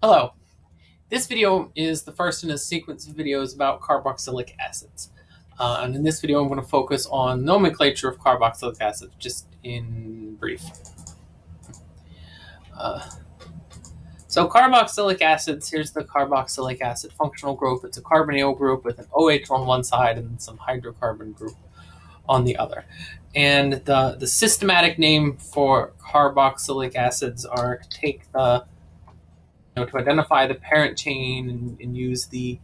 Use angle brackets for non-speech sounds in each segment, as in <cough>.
Hello. This video is the first in a sequence of videos about carboxylic acids. Uh, and in this video, I'm going to focus on nomenclature of carboxylic acids, just in brief. Uh, so carboxylic acids, here's the carboxylic acid functional group. It's a carbonyl group with an OH on one side and some hydrocarbon group on the other. And the, the systematic name for carboxylic acids are take the know, to identify the parent chain and, and use the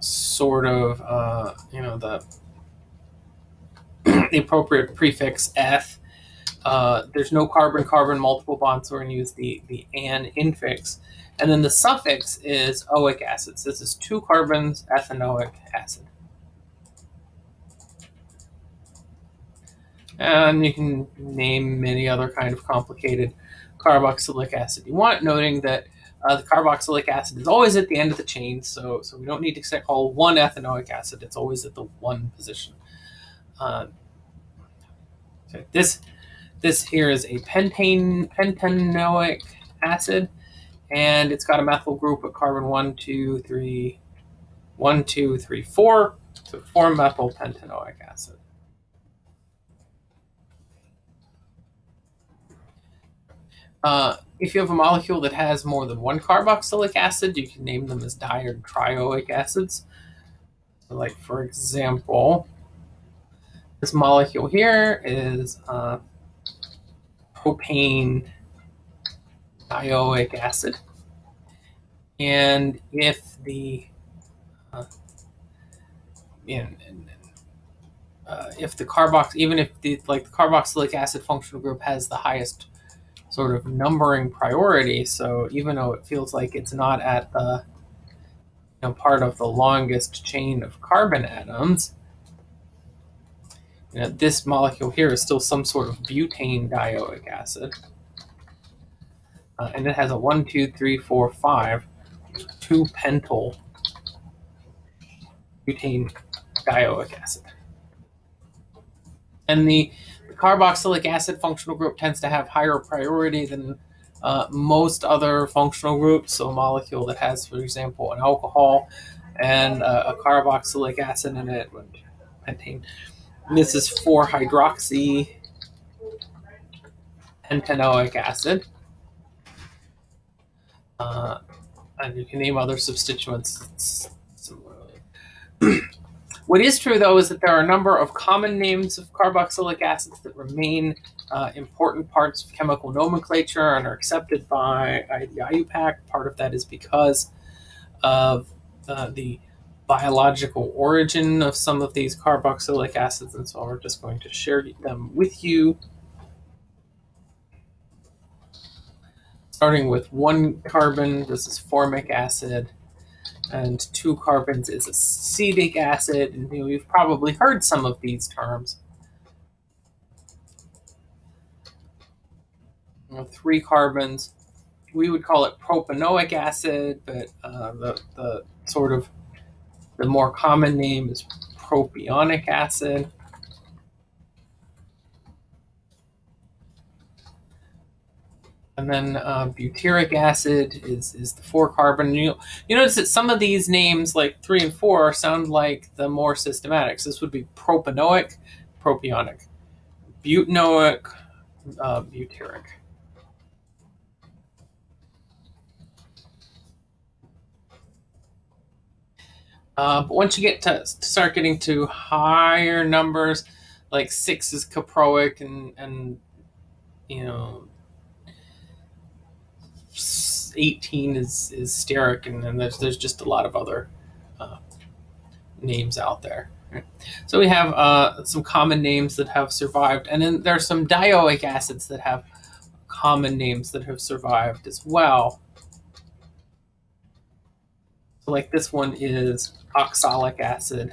sort of, uh, you know, the, the appropriate prefix eth. Uh, there's no carbon-carbon multiple bonds, so we're going to use the, the an infix. And then the suffix is oic acid. So this is two carbons, ethanoic acid. And you can name many other kind of complicated carboxylic acid you want, noting that uh, the carboxylic acid is always at the end of the chain, so so we don't need to call one ethanoic acid. It's always at the one position. Uh, so this this here is a pentane pentanoic acid, and it's got a methyl group of carbon one, two, three, one, two, three, four, so four to form methyl pentanoic acid. Uh, if you have a molecule that has more than one carboxylic acid, you can name them as di or trioic acids. So like, for example, this molecule here is uh, propane dioic acid. And if the uh, in, in, uh, if the carbox, even if the like the carboxylic acid functional group has the highest sort of numbering priority. So even though it feels like it's not at the you know, part of the longest chain of carbon atoms, you know, this molecule here is still some sort of butane dioic acid. Uh, and it has a 1, 2, 3, 4, 5, 2 pentyl butane dioic acid. And the carboxylic acid functional group tends to have higher priority than uh, most other functional groups. So a molecule that has, for example, an alcohol and uh, a carboxylic acid in it, pentane. this is 4-hydroxy pentanoic acid. Uh, and you can name other substituents similarly. <clears throat> What is true, though, is that there are a number of common names of carboxylic acids that remain uh, important parts of chemical nomenclature and are accepted by the IUPAC. Part of that is because of uh, the biological origin of some of these carboxylic acids, and so we're just going to share them with you. Starting with one carbon, this is formic acid and two carbons is acetic acid. And you know, you've probably heard some of these terms. You know, three carbons, we would call it propanoic acid, but uh, the, the sort of the more common name is propionic acid. And then uh, butyric acid is, is the four carbon. You, you notice that some of these names, like three and four, sound like the more systematics. This would be propanoic, propionic, butanoic, uh, butyric. Uh, but once you get to, to, start getting to higher numbers, like six is caproic and, and you know, 18 is is stearic, and then there's there's just a lot of other uh, names out there. So we have uh, some common names that have survived, and then there are some dioic acids that have common names that have survived as well. So like this one is oxalic acid.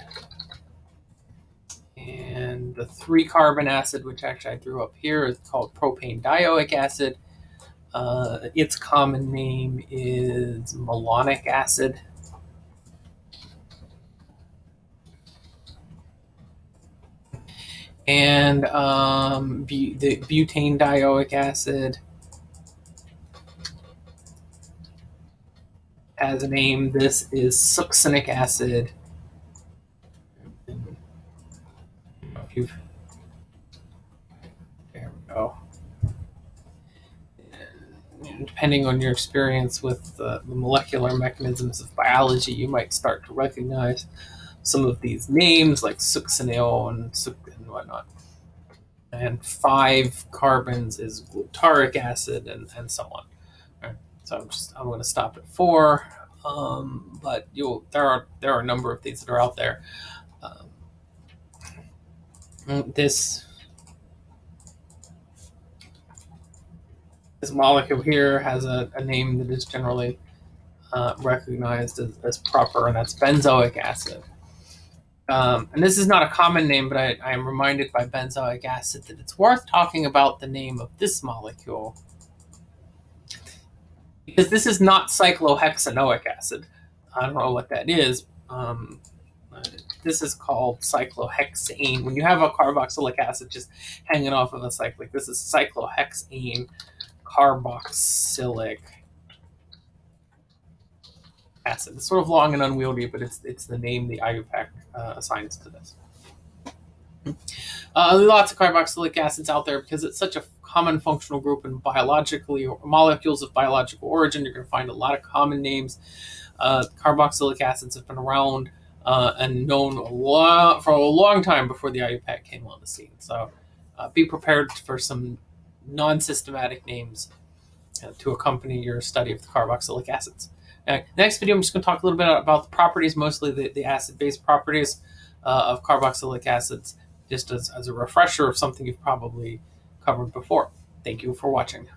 And the three carbon acid, which actually I threw up here, is called propane dioic acid. Uh, its common name is malonic acid. And um, bu the butane dioic acid has a name. This is succinic acid. If you've, there we go. And depending on your experience with uh, the molecular mechanisms of biology, you might start to recognize some of these names like succinyl and, and whatnot. And five carbons is glutaric acid and, and so on. Right. So I'm just I'm going to stop at four. Um, but you'll there are there are a number of these that are out there. Um, this this molecule here has a, a name that is generally uh, recognized as, as, proper, and that's benzoic acid. Um, and this is not a common name, but I, I, am reminded by benzoic acid that it's worth talking about the name of this molecule because this is not cyclohexanoic acid. I don't know what that is. Um, this is called cyclohexane. When you have a carboxylic acid just hanging off of a cyclic, this is cyclohexane carboxylic acid. It's sort of long and unwieldy, but it's it's the name the IUPAC uh, assigns to this. Uh, lots of carboxylic acids out there because it's such a common functional group in biologically molecules of biological origin. You're going to find a lot of common names. Uh, carboxylic acids have been around uh, and known a lot for a long time before the IUPAC came on the scene. So uh, be prepared for some non-systematic names uh, to accompany your study of the carboxylic acids. Now, next video, I'm just going to talk a little bit about the properties, mostly the, the acid-base properties uh, of carboxylic acids, just as, as a refresher of something you've probably covered before. Thank you for watching.